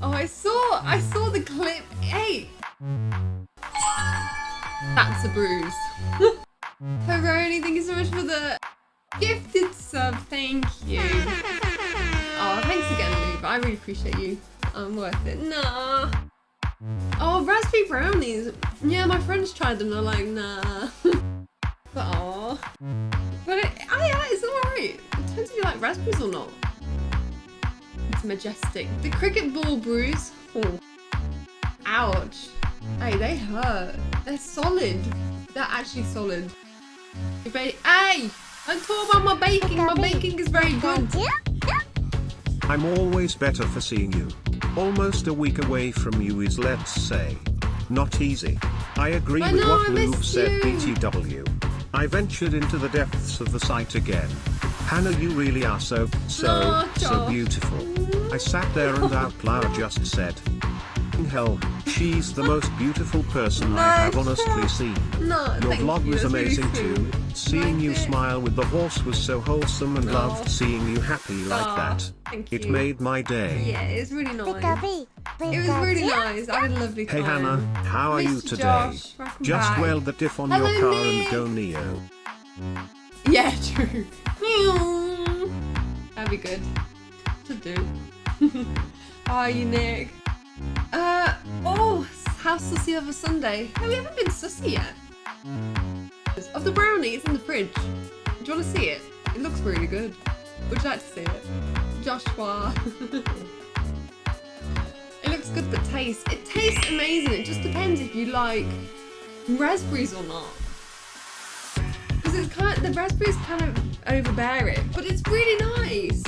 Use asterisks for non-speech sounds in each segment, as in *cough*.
Oh, I saw, I saw the clip. Hey. That's a bruise. *laughs* Peroni, thank you so much for the gifted sub. Thank you. Oh, thanks again, Lube. I really appreciate you. I'm worth it. Nah. Oh, raspberry brownies. Yeah, my friends tried them. They're like, nah. *laughs* but aw. But it, oh yeah, it's alright. It depends if you like raspberries or not. It's majestic. The cricket ball bruise. Oh. Ouch. Hey, they hurt. They're solid. They're actually solid. Hey, I'm talking about my baking. My baking is very good. I'm always better for seeing you. Almost a week away from you is let's say. Not easy. I agree I with know, what I Lube miss said. BTW. I ventured into the depths of the site again. Hannah you really are so, so, so beautiful. I sat there and out loud just said. Hell, she's the most beautiful person I have honestly seen. No, Your vlog you. was That's really amazing too. Seeing you smile with the horse was so wholesome and Aw. loved oh. seeing you happy like Aw, that. thank It made my day. Yeah, it's really nice. It was really nice. I had a lovely time. Hey. Hannah, how are you today? Josh. Just back. weld the diff on Hello, your car Nick. and go Neo. Yeah, *laughs* true. That'd be good to do. How *laughs* are you, Nick? Uh, oh, how's Sussy over Sunday? No, we haven't been Sussy yet. Of the brownie, it's in the fridge. Do you want to see it? It looks really good. Would you like to see it? Joshua. *laughs* it looks good, but tastes. It tastes amazing. It just depends if you like raspberries or not. Because it's kind of, the raspberries kind of overbear it, but it's really nice.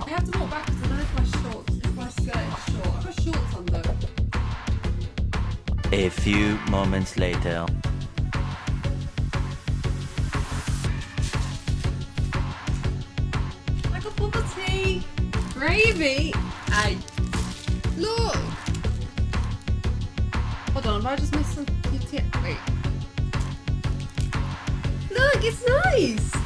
I have to walk backwards. I don't know if my shorts, my skirt is short. I've got shorts on though. A few moments later. I got bubble tea, gravy. Hey, look. Hold on, have I just missed some? Wait. It's nice.